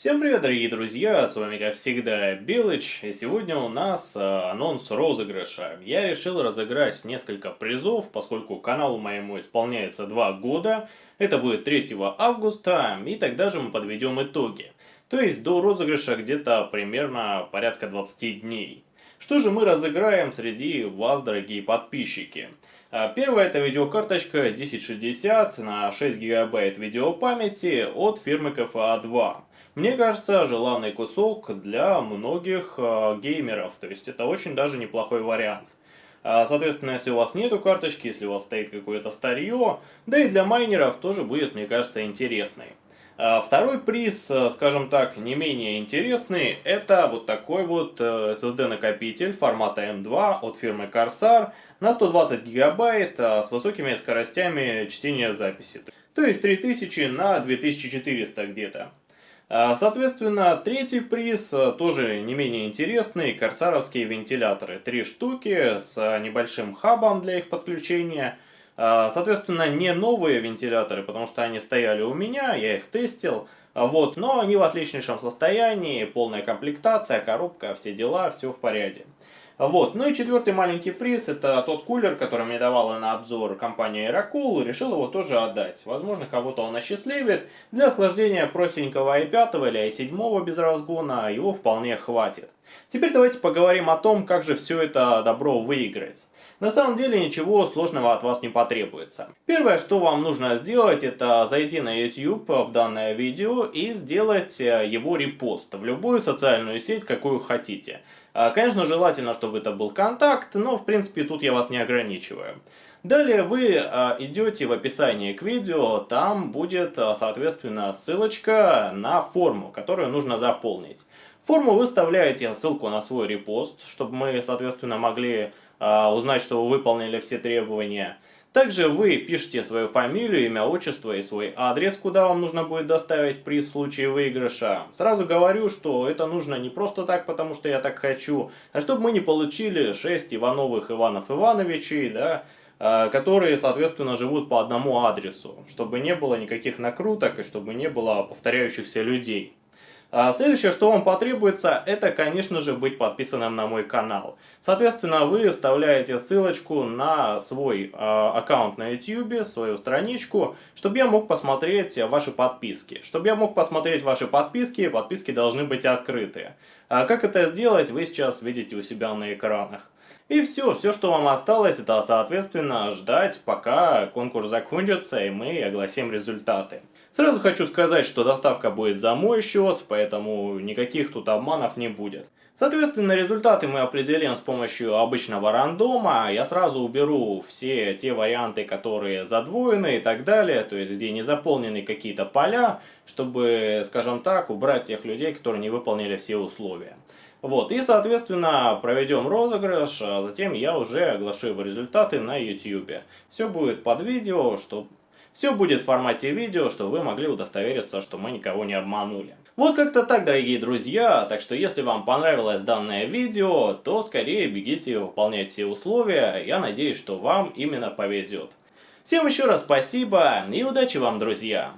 Всем привет, дорогие друзья, с вами как всегда Белыч, и сегодня у нас э, анонс розыгрыша. Я решил разыграть несколько призов, поскольку каналу моему исполняется 2 года, это будет 3 августа, и тогда же мы подведем итоги. То есть до розыгрыша где-то примерно порядка 20 дней. Что же мы разыграем среди вас, дорогие подписчики? А, первая это видеокарточка 1060 на 6 гигабайт видеопамяти от фирмы KFA2. Мне кажется, желанный кусок для многих э, геймеров, то есть это очень даже неплохой вариант. А, соответственно, если у вас нету карточки, если у вас стоит какое-то старье, да и для майнеров тоже будет, мне кажется, интересный. А, второй приз, э, скажем так, не менее интересный, это вот такой вот э, SSD-накопитель формата M2 от фирмы Corsair на 120 гигабайт с высокими скоростями чтения записи. То есть 3000 на 2400 где-то. А, соответственно, третий приз а, тоже не менее интересный, корсаровские вентиляторы. Три штуки с небольшим хабом для их подключения. А, соответственно, не новые вентиляторы, потому что они стояли у меня, я их тестил. Вот, но они в отличнейшем состоянии, полная комплектация, коробка, все дела, все в порядке. Вот. Ну и четвертый маленький приз, это тот кулер, который мне давала на обзор компания Aerocool, решил его тоже отдать. Возможно, кого-то он осчастливит. Для охлаждения простенького i5 или i7 без разгона его вполне хватит. Теперь давайте поговорим о том, как же все это добро выиграть. На самом деле ничего сложного от вас не потребуется. Первое, что вам нужно сделать, это зайти на YouTube в данное видео и сделать э, его репост в любую социальную сеть, какую хотите. А, конечно, желательно, чтобы это был контакт, но в принципе тут я вас не ограничиваю. Далее вы а, идете в описание к видео, там будет, а, соответственно, ссылочка на форму, которую нужно заполнить. форму вы вставляете ссылку на свой репост, чтобы мы, соответственно, могли узнать, что вы выполнили все требования. Также вы пишете свою фамилию, имя, отчество и свой адрес, куда вам нужно будет доставить приз в случае выигрыша. Сразу говорю, что это нужно не просто так, потому что я так хочу, а чтобы мы не получили 6 Ивановых Иванов Ивановичей, да, а, которые, соответственно, живут по одному адресу, чтобы не было никаких накруток и чтобы не было повторяющихся людей. А следующее, что вам потребуется, это, конечно же, быть подписанным на мой канал. Соответственно, вы вставляете ссылочку на свой э, аккаунт на YouTube, свою страничку, чтобы я мог посмотреть ваши подписки. Чтобы я мог посмотреть ваши подписки, подписки должны быть открыты. А как это сделать, вы сейчас видите у себя на экранах. И все, все, что вам осталось, это, соответственно, ждать, пока конкурс закончится и мы огласим результаты. Сразу хочу сказать, что доставка будет за мой счет, поэтому никаких тут обманов не будет. Соответственно, результаты мы определим с помощью обычного рандома. Я сразу уберу все те варианты, которые задвоены и так далее, то есть где не заполнены какие-то поля, чтобы, скажем так, убрать тех людей, которые не выполнили все условия. Вот, и, соответственно, проведем розыгрыш, а затем я уже оглашу его результаты на YouTube. Все будет под видео, чтобы все будет в формате видео, чтобы вы могли удостовериться, что мы никого не обманули. Вот как-то так, дорогие друзья, так что если вам понравилось данное видео, то скорее бегите выполнять все условия, я надеюсь, что вам именно повезет. Всем еще раз спасибо и удачи вам, друзья!